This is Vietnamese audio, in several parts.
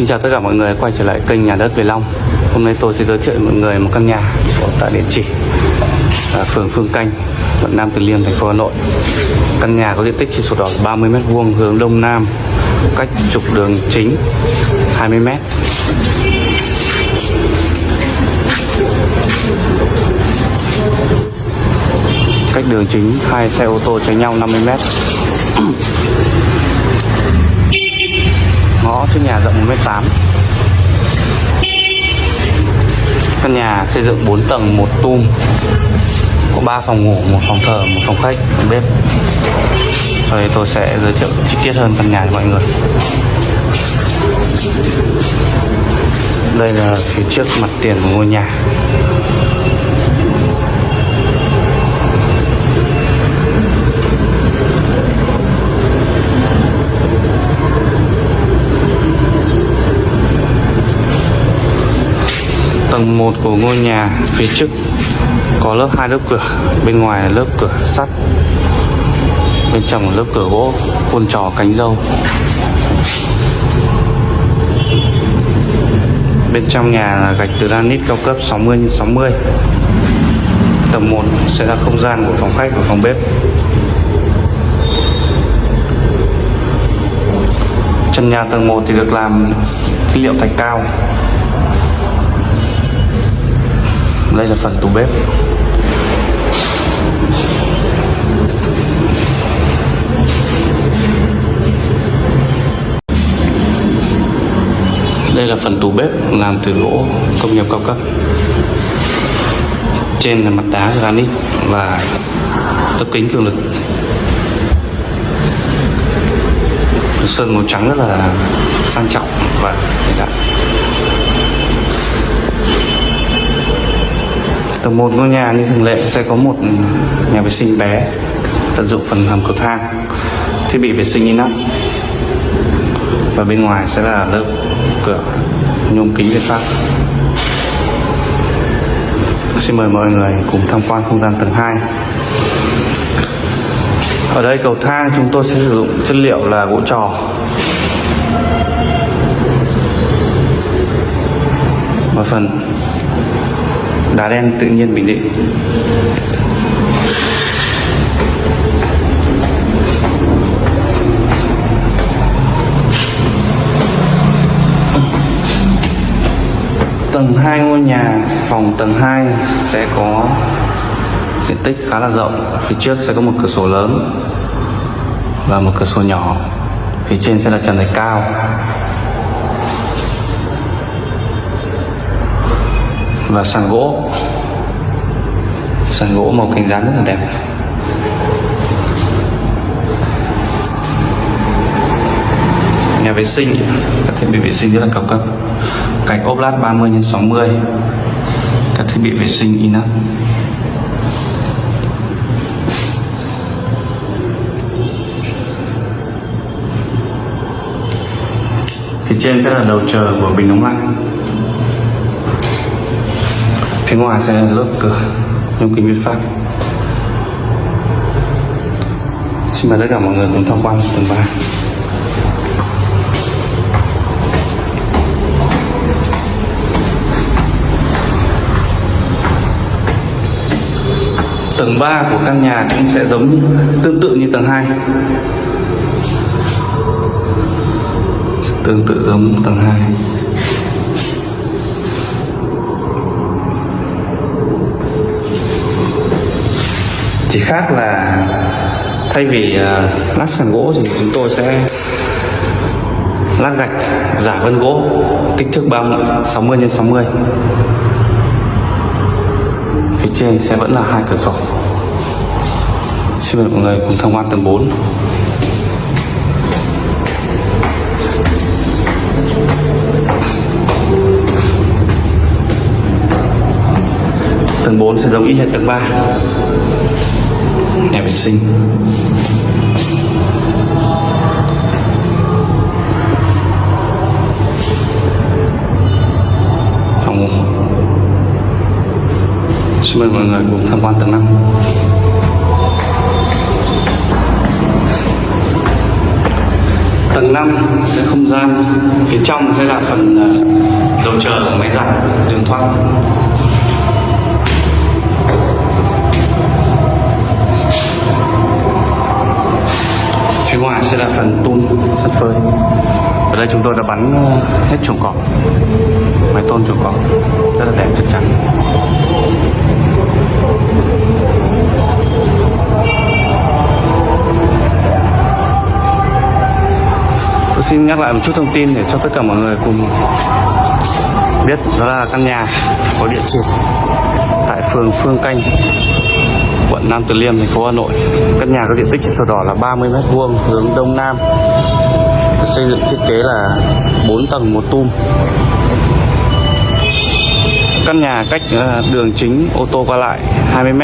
Xin chào tất cả mọi người quay trở lại kênh nhà đất Về Long. Hôm nay tôi sẽ giới thiệu mọi người một căn nhà ở tại địa chỉ ở phường Phương Canh, quận Nam Từ Liêm, thành phố Hà Nội. Căn nhà có diện tích chỉ sổ đỏ 30m2 hướng Đông Nam cách trục đường chính 20m cách đường chính hai xe ô tô tránh nhau 50m ngõ trước nhà rộng 1m8 căn nhà xây dựng 4 tầng, một tum, có 3 phòng ngủ, một phòng thờ, một phòng khách, một bếp. Sau đây tôi sẽ giới thiệu chi tiết hơn căn nhà cho mọi người. Đây là phía trước mặt tiền của ngôi nhà. Tầng 1 của ngôi nhà phía trước có lớp hai lớp cửa, bên ngoài là lớp cửa sắt, bên trong là lớp cửa gỗ khuôn trò cánh dâu bên trong nhà là gạch từ granite cao cấp 60 x 60 tầng 1 sẽ là không gian của phòng khách và phòng bếp. Trần nhà tầng 1 thì được làm chất liệu thạch cao đây là phần tủ bếp. Đây là phần tủ bếp làm từ gỗ công nghiệp cao cấp. Trên là mặt đá granite và tấm kính cường lực. Sơn màu trắng rất là sang trọng và hiện đại. Tầng một ngôi nhà như thường lệ sẽ có một nhà vệ sinh bé tận dụng phần hầm cầu thang, thiết bị vệ sinh inox. Và bên ngoài sẽ là lớp cửa nhôm kính việt pháp. Xin mời mọi người cùng tham quan không gian tầng 2 ở đây cầu thang chúng tôi sẽ sử dụng chất liệu là gỗ trò. Và phần đá đen tự nhiên bình định. Tầng 2 ngôi nhà, phòng tầng 2 sẽ có diện tích khá là rộng. Phía trước sẽ có một cửa sổ lớn và một cửa sổ nhỏ. Phía trên sẽ là trần thạch cao. Và sàn gỗ. Sàn gỗ màu cánh rán rất là đẹp. Nhà vệ sinh. Các thiết bị vệ sinh rất là cao cấp. Cạnh ốp lát 30 x 60 các thiết bị vệ sinh inox. Phía trên sẽ là đầu chờ của bình nóng lạnh phía ngoài sẽ là lớp cửa nhôm kính việt pháp. Xin mời tất cả mọi người cùng tham quan tầng 3 tầng 3 của căn nhà cũng sẽ giống, tương tự như tầng 2 tương tự giống tầng 2 khác là thay vì uh, lát sàn gỗ thì chúng tôi sẽ lát gạch giả vân gỗ kích thước 60 x 60 phía trên sẽ vẫn là hai cửa sổ. Xin mời mọi người cùng tham quan tầng 4 tầng 4 sẽ giống y hệt tầng 3 nhà vệ sinh phòng xin mời mọi người cùng tham quan tầng 5 Tầng 5 sẽ không gian, phía trong sẽ là phần ờ, đầu chờ của máy giặt, đường thoát. Sắt phơi. Ở đây chúng tôi đã bắn ờ, hết chuồng cọp, máy tôn chuồng cọp, rất là đẹp chắc chắn. Tôi xin nhắc lại một chút thông tin để cho tất cả mọi người cùng biết đó là căn nhà có địa chỉ tại phường Phương Canh, quận Nam Từ Liêm, thành phố Hà Nội. Căn nhà có diện tích trên sổ đỏ là 30m2 hướng đông nam. Xây dựng thiết kế là 4 tầng một tum. Căn nhà cách ờ, đường chính ô tô qua lại 20 m.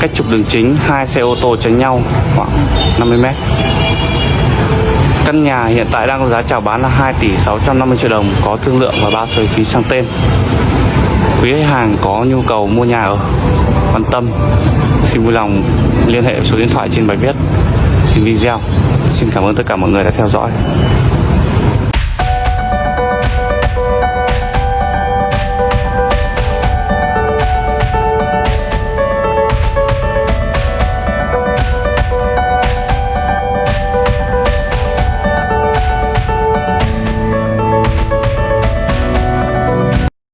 Cách trục đường chính hai xe ô tô tránh nhau khoảng 50 m. Căn nhà hiện tại đang có giá chào bán là 2 tỷ 650 triệu đồng, có thương lượng và bao thuế phí sang tên. Quý khách hàng có nhu cầu mua nhà ở, quan tâm, xin vui lòng liên hệ số điện thoại trên bài viết, trên video. Xin cảm ơn tất cả mọi người đã theo dõi.